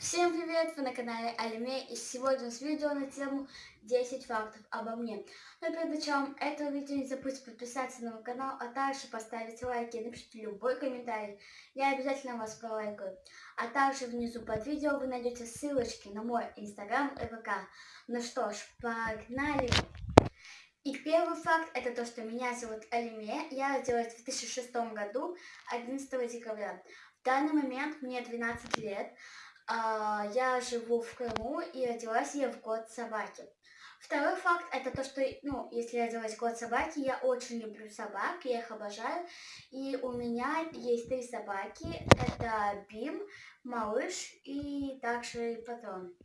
Всем привет! Вы на канале Алиме и сегодня у нас видео на тему 10 фактов обо мне. Но перед началом этого видео не забудьте подписаться на мой канал, а также поставить лайк и напишите любой комментарий. Я обязательно вас пролайкаю. А также внизу под видео вы найдете ссылочки на мой инстаграм и ВК. Ну что ж, погнали! И первый факт это то, что меня зовут Алиме. Я родилась в 2006 году, 11 декабря. В данный момент мне 12 лет. А, я живу в Крыму и родилась я в год собаки. Второй факт это то, что, ну, если я родилась в год собаки, я очень люблю собак, я их обожаю. И у меня есть три собаки. Это Бим, Малыш и также Патрон.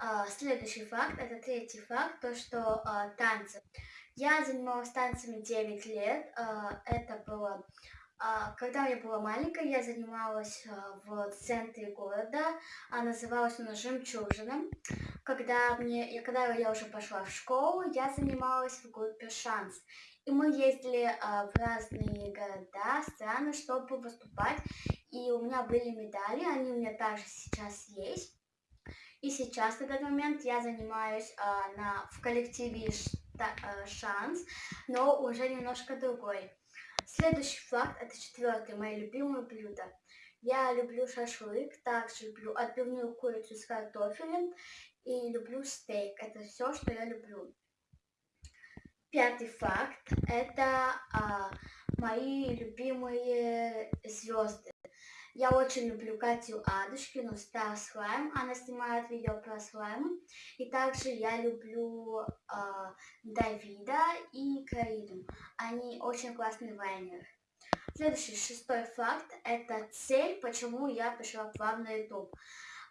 А, следующий факт, это третий факт, то, что а, танцы. Я занималась танцами 9 лет. А, это было когда я была маленькая, я занималась а, в центре города, а называлась она «Жемчужина». Когда, мне, когда я уже пошла в школу, я занималась в группе «Шанс». И мы ездили а, в разные города, страны, чтобы выступать. И у меня были медали, они у меня также сейчас есть. И сейчас, в этот момент, я занимаюсь на, в коллективе «Шанс», но уже немножко другой. Следующий факт, это четвертый, мои любимые блюда. Я люблю шашлык, также люблю отбивную курицу с картофелем и люблю стейк. Это все, что я люблю. Пятый факт, это а, мои любимые звезды. Я очень люблю Катю Адушкину, Star Slime. Она снимает видео про слаймы. И также я люблю э, Давида и Карину. Они очень классные вайнеры. Следующий, шестой факт, это цель, почему я пришла к вам на YouTube.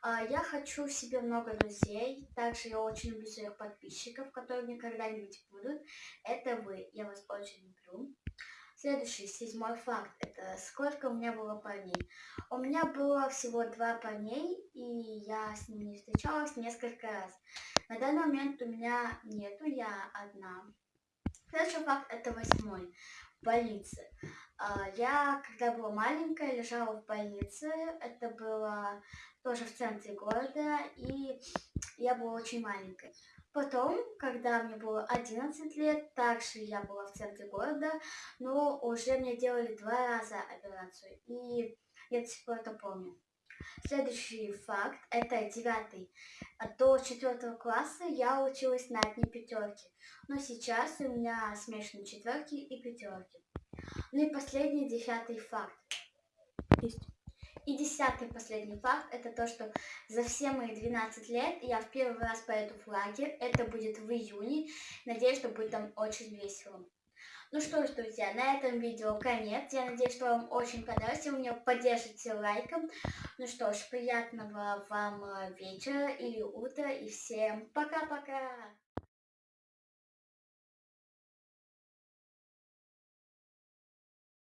А, я хочу себе много друзей, также я очень люблю своих подписчиков, которые мне когда-нибудь будут. Это вы, я вас очень люблю. Следующий, седьмой факт, это сколько у меня было парней. У меня было всего два парней, и я с ними встречалась несколько раз. На данный момент у меня нету, я одна. Следующий факт, это восьмой, в больнице. А, я, когда была маленькая, лежала в больнице, это было тоже в центре города, и я была очень маленькой. Потом, когда мне было 11 лет, также я была в центре города, но уже мне делали два раза операцию, и я до сих пор это помню. Следующий факт, это девятый. До четвертого класса я училась на одни пятерки, но сейчас у меня смешанные четверки и пятерки. Ну и последний, десятый факт. Есть. И десятый последний факт, это то, что за все мои 12 лет я в первый раз поеду в лагерь. Это будет в июне. Надеюсь, что будет там очень весело. Ну что ж, друзья, на этом видео конец. Я надеюсь, что вам очень понравилось. Вы меня поддержите лайком. Ну что ж, приятного вам вечера или утра. И всем пока-пока.